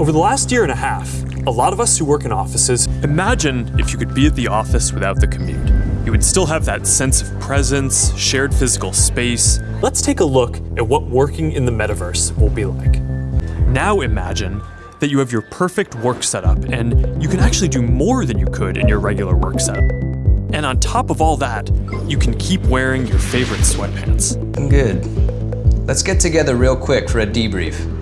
Over the last year and a half, a lot of us who work in offices imagine if you could be at the office without the commute. You would still have that sense of presence, shared physical space. Let's take a look at what working in the metaverse will be like. Now imagine that you have your perfect work setup and you can actually do more than you could in your regular work setup. And on top of all that, you can keep wearing your favorite sweatpants. Good. Let's get together real quick for a debrief.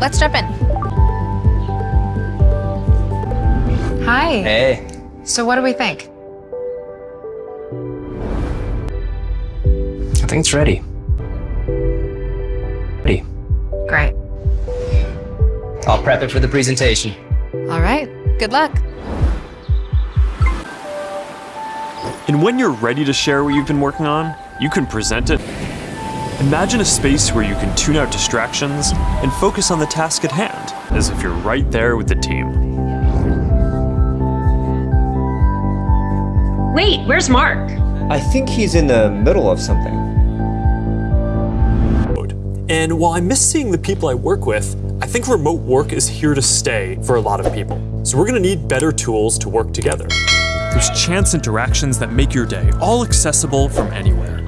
Let's jump in. Hi. Hey. So what do we think? I think it's ready. Ready. Great. I'll prep it for the presentation. All right. Good luck. And when you're ready to share what you've been working on, you can present it. Imagine a space where you can tune out distractions and focus on the task at hand, as if you're right there with the team. Wait, where's Mark? I think he's in the middle of something. And while I miss seeing the people I work with, I think remote work is here to stay for a lot of people. So we're gonna need better tools to work together. There's chance interactions that make your day all accessible from anywhere.